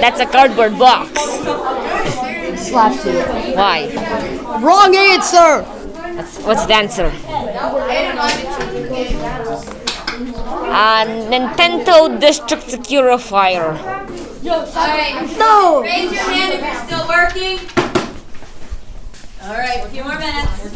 That's a cardboard box. Slaps you. Why? Wrong answer! That's, what's the answer? Uh, Nintendo District Securifier. Alright, No! raise your hand if you're still working. Alright, a few more minutes.